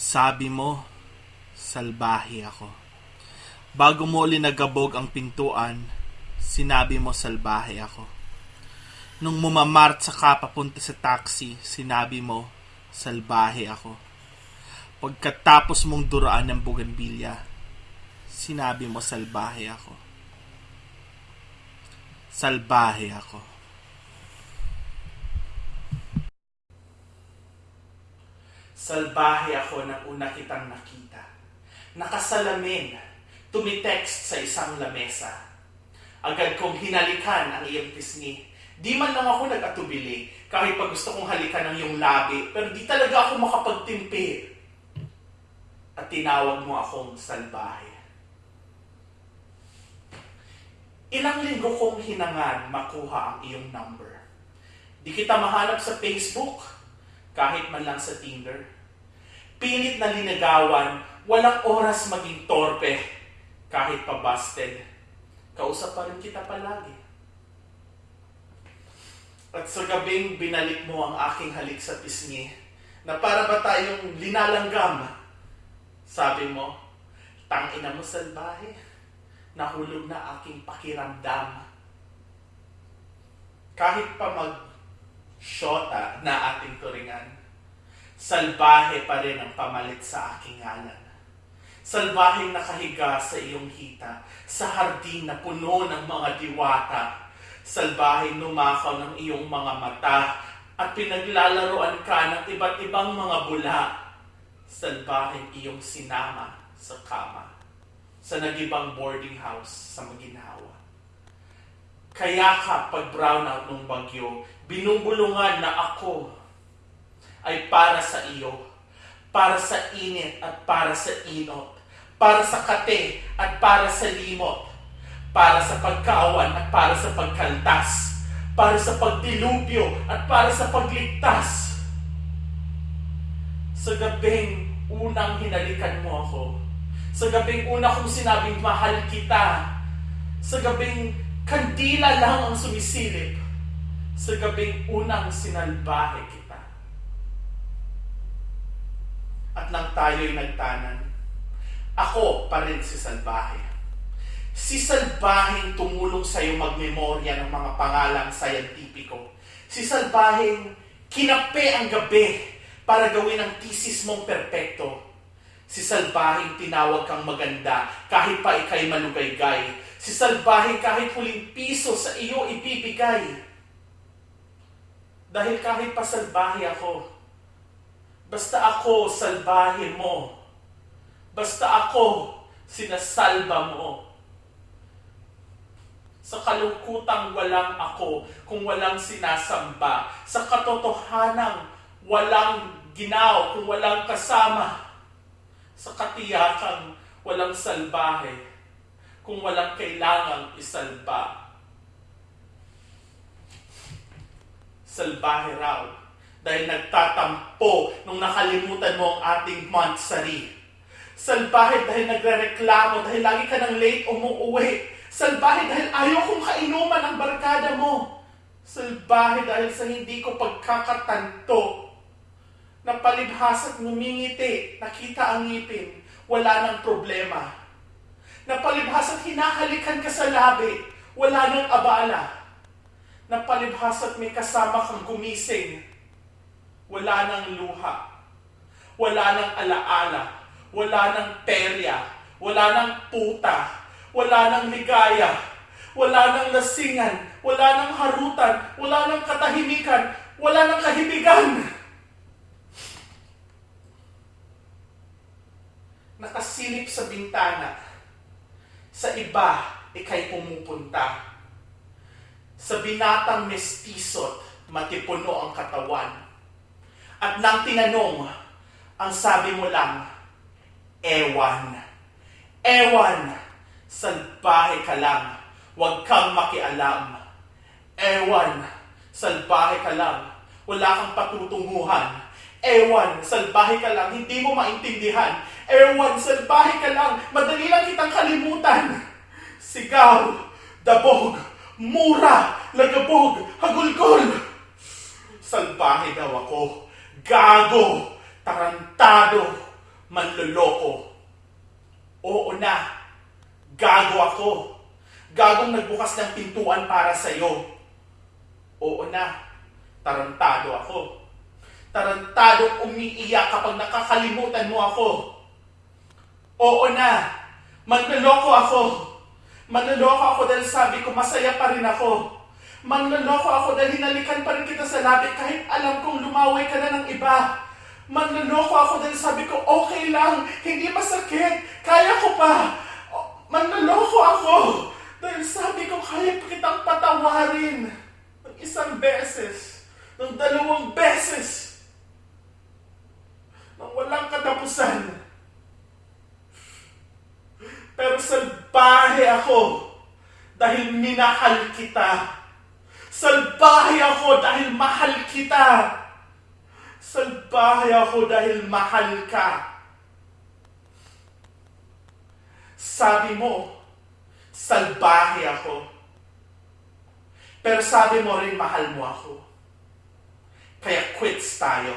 Sabi mo, salbahe ako. Bago mo uli nagabog ang pintuan, sinabi mo salbahe ako. Nung mumamart sa ka papunta sa taxi, sinabi mo, salbahe ako. Pagkatapos mong duraan ng buganbilya, sinabi mo salbahe ako. Salbahe ako. Salbahe ako nang una kitang nakita. Nakasalamin, tumitext sa isang lamesa. Agad kong hinalikan ang iyong pisngi. Di man lang ako nag-atubili, kahit pa gusto kong halikan ang iyong labi, pero di talaga ako makapagtimpi. At tinawag mo akong salbahe. Ilang linggo kong hinangad makuha ang iyong number. Di kita mahanap sa Facebook, kahit man lang sa Tinder. Pilit na linagawan, walang oras maging torpe, kahit pa busted. Kausap pa rin kita palagi. At sa gabing binalik mo ang aking halik sa pisngi, na para ba tayong linalanggam? Sabi mo, tangina mo salbahe, nahulog na aking pakiramdam. Kahit pa mag shota na ating turingan, salbahe pa rin ang pamalit sa aking ngalan. Salbaheng nakahiga sa iyong hita, sa hardin na puno ng mga diwata. Salbaheng numakaw ng iyong mga mata at pinaglalaroan ka ng iba't ibang mga bula. Salbaheng iyong sinama sa kama, sa nagibang boarding house sa Maginhawa. Kaya ka pag brownout ng bagyo, binumbulungan na ako ay para sa iyo, para sa init at para sa inot, para sa kate at para sa limot, para sa pagkaawan at para sa pagkaltas, para sa pagdilubyo at para sa pagligtas. Sa gabing unang hinalikan mo ako, sa gabing una kong sinabing mahal kita, sa gabing kandila lang ang sumisilip, sa gabing unang sinalbahe kita. At nang tayo'y nagtanan, ako pa rin si Salbahe. Si Salbaheng tumulong sa iyo magmemorya ng mga pangalang sayantipiko. Si Salbaheng kinape ang gabi para gawin ang thesis mong perpekto. Si Salbaheng tinawag kang maganda kahit pa ikay malugaygay. Si Salbaheng kahit huling piso sa iyo ibibigay. Dahil kahit pa salbahe ako, basta ako salbahe mo. Basta ako sinasalba mo. Sa kalungkutang walang ako kung walang sinasamba. Sa katotohanang walang ginaw kung walang kasama. Sa katiyakang walang salbahe kung walang kailangang isalba. Salbahe raw dahil nagtatampo nung nakalimutan mo ang ating monthsary. Salbahe dahil nagre-reklamo dahil lagi ka ng late umuuwi. Salbahe dahil ayaw kong kainuman ang barkada mo. Salbahe dahil sa hindi ko pagkakatanto. Napalibhas at ngumingiti, nakita ang ngipin, wala nang problema. Napalibhas at hinahalikan ka sa labi, wala nang abala. Napalibhas at may kasama kang gumising, wala nang luha. Wala nang alaala, wala nang perya, wala nang puta, wala nang ligaya, wala nang lasingan, wala nang harutan, wala nang katahimikan, wala nang kahibigan. Nakasilip sa bintana, sa iba ikay pumupunta. Sa binatang mestisot, matipuno ang katawan. At nang tinanong, ang sabi mo lang, ewan. Ewan, salbahe ka lang, huwag kang makialam. Ewan, salbahe ka lang, wala kang patutunguhan. Ewan, salbahe ka lang, hindi mo maintindihan. Ewan, salbahe ka lang, madali lang kitang kalimutan. Sigaw, dabog, mura, lagabog, hagulgol. Salbahe daw ako, gago, tarantado, manloloko. Oo na, gago ako. Gagong nagbukas ng pintuan para sa'yo. Oo na, tarantado ako. Tarantado umiiyak kapag nakakalimutan mo ako. Oo na, manloloko ako. Manloloko ako dahil sabi ko masaya pa rin ako. Manloloko ako dahil hinalikan pa rin kita sa labi kahit alam kong lumaway ka na ng iba. Manloloko ako dahil sabi ko okay lang, hindi masakit, kaya ko pa. Manloloko ako dahil sabi ko kaya pa kitang patawarin ng isang beses, ng dalawang beses, ng walang katapusan. Pero salbahe ako dahil minahal kita. Salbahe ako dahil mahal kita. Salbahe ako dahil mahal ka. Sabi mo, salbahe ako. Pero sabi mo rin mahal mo ako. Kaya quits tayo.